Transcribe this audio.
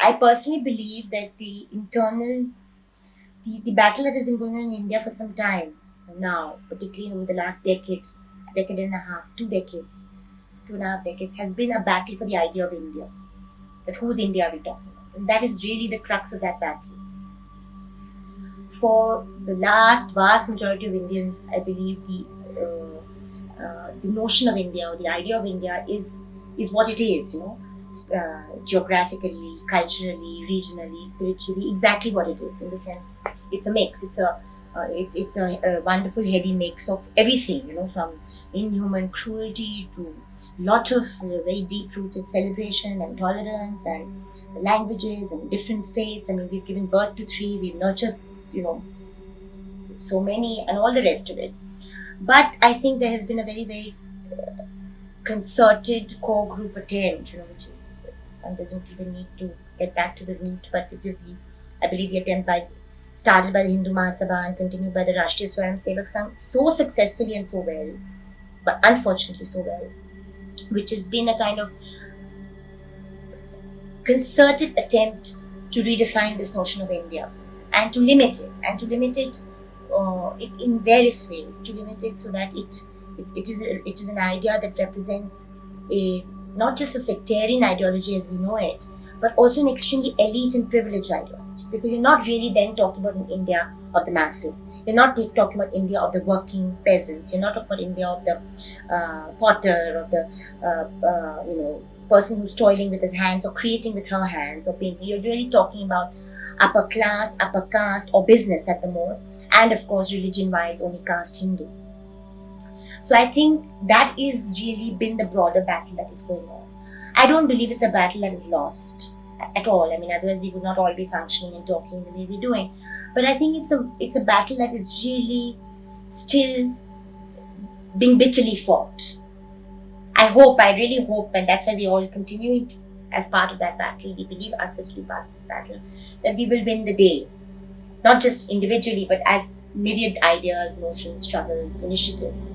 I personally believe that the internal, the, the battle that has been going on in India for some time now, particularly over the last decade, decade and a half, two decades, two and a half decades, has been a battle for the idea of India. That whose India are we talking about? And that is really the crux of that battle. For the last vast majority of Indians, I believe the uh, uh, the notion of India or the idea of India is is what it is, you know uh, geographically, culturally, regionally, spiritually, exactly what it is. In the sense, it's a mix. It's a uh, it's it's a, a, wonderful heady mix of everything. You know, from inhuman cruelty to lot of uh, very deep-rooted celebration and tolerance and languages and different faiths. I mean, we've given birth to three. We've nurtured, you know, so many and all the rest of it. But I think there has been a very very uh, concerted core group attempt, you know, which is one doesn't even need to get back to the root, but it is, I believe, the attempt by started by the Hindu Mahasabha and continued by the Rashtriya Swayam Sevak Sangh so successfully and so well, but unfortunately so well, which has been a kind of concerted attempt to redefine this notion of India and to limit it and to limit it uh, in various ways, to limit it so that it it, is it is an idea that represents a not just a sectarian ideology as we know it, but also an extremely elite and privileged ideology. Because you're not really then talking about an India of the masses. You're not talking about India of the working peasants. You're not talking about India of the uh, potter, of the uh, uh, you know person who's toiling with his hands or creating with her hands or painting. You're really talking about upper class, upper caste, or business at the most, and of course, religion-wise, only caste Hindu. So I think that is really been the broader battle that is going on. I don't believe it's a battle that is lost at all. I mean, otherwise we would not all be functioning and talking the way we're doing. But I think it's a it's a battle that is really still being bitterly fought. I hope, I really hope, and that's why we all continue as part of that battle. We believe ourselves to be part of this battle, that we will win the day. Not just individually, but as myriad ideas, notions, struggles, initiatives.